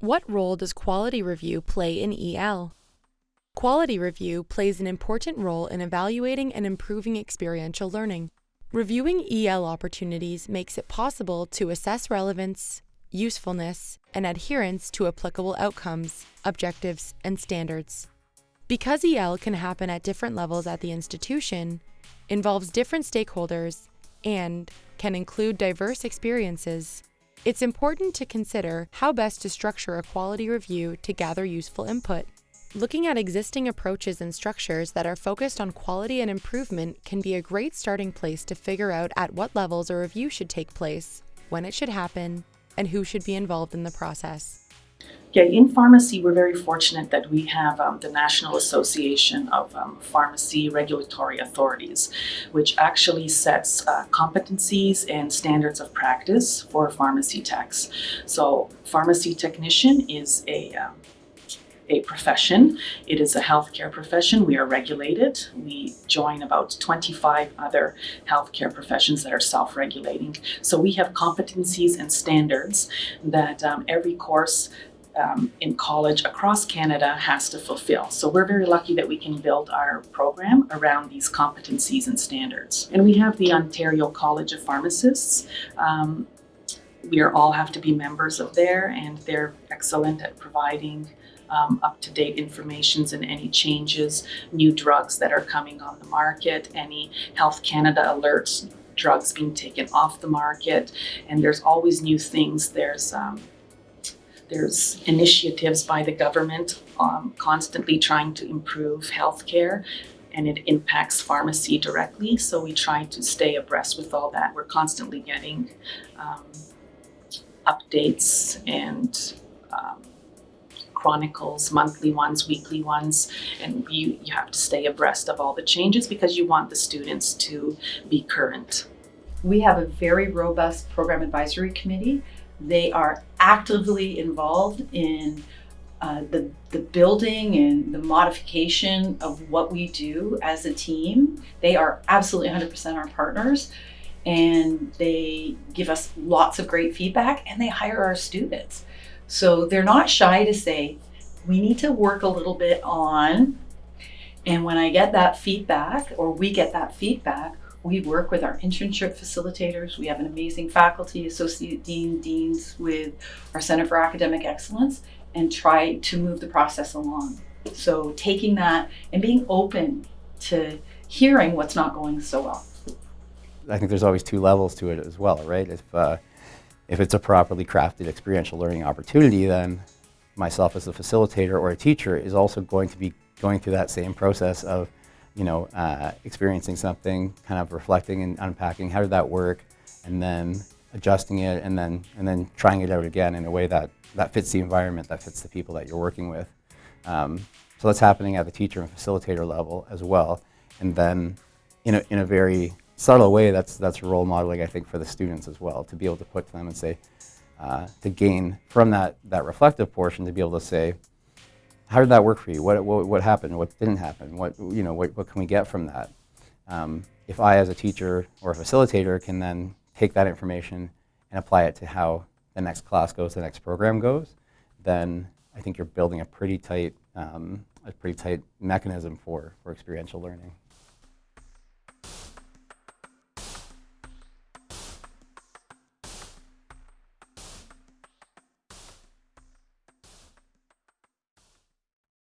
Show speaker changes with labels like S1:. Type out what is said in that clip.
S1: What role does quality review play in EL? Quality review plays an important role in evaluating and improving experiential learning. Reviewing EL opportunities makes it possible to assess relevance, usefulness, and adherence to applicable outcomes, objectives, and standards. Because EL can happen at different levels at the institution, involves different stakeholders, and can include diverse experiences, it's important to consider how best to structure a quality review to gather useful input. Looking at existing approaches and structures that are focused on quality and improvement can be a great starting place to figure out at what levels a review should take place, when it should happen, and who should be involved in the process.
S2: Yeah, in pharmacy, we're very fortunate that we have um, the National Association of um, Pharmacy Regulatory Authorities, which actually sets uh, competencies and standards of practice for pharmacy techs. So, pharmacy technician is a um, a profession. It is a healthcare profession. We are regulated. We join about 25 other healthcare professions that are self-regulating. So we have competencies and standards that um, every course um, in college across Canada has to fulfill. So we're very lucky that we can build our program around these competencies and standards. And we have the Ontario College of Pharmacists. Um, we all have to be members of there and they're excellent at providing um, up-to-date informations and any changes, new drugs that are coming on the market, any Health Canada alerts, drugs being taken off the market, and there's always new things. There's um, there's initiatives by the government um, constantly trying to improve healthcare and it impacts pharmacy directly. So we try to stay abreast with all that. We're constantly getting um, updates and um, chronicles, monthly ones, weekly ones, and you, you have to stay abreast of all the changes because you want the students to be current.
S3: We have a very robust program advisory committee they are actively involved in uh, the, the building and the modification of what we do as a team. They are absolutely 100% our partners and they give us lots of great feedback and they hire our students. So they're not shy to say, we need to work a little bit on. And when I get that feedback or we get that feedback, we work with our internship facilitators. We have an amazing faculty, associate dean, deans with our Center for Academic Excellence and try to move the process along. So taking that and being open to hearing what's not going so well.
S4: I think there's always two levels to it as well, right? If, uh, if it's a properly crafted experiential learning opportunity, then myself as a facilitator or a teacher is also going to be going through that same process of you know, uh, experiencing something, kind of reflecting and unpacking, how did that work, and then adjusting it, and then, and then trying it out again in a way that, that fits the environment, that fits the people that you're working with. Um, so that's happening at the teacher and facilitator level as well. And then in a, in a very subtle way, that's, that's role modeling, I think, for the students as well, to be able to put to them and say, uh, to gain from that, that reflective portion, to be able to say, how did that work for you? What, what, what happened? What didn't happen? What, you know, what, what can we get from that? Um, if I, as a teacher or a facilitator, can then take that information and apply it to how the next class goes, the next program goes, then I think you're building a pretty tight, um, a pretty tight mechanism for, for experiential learning.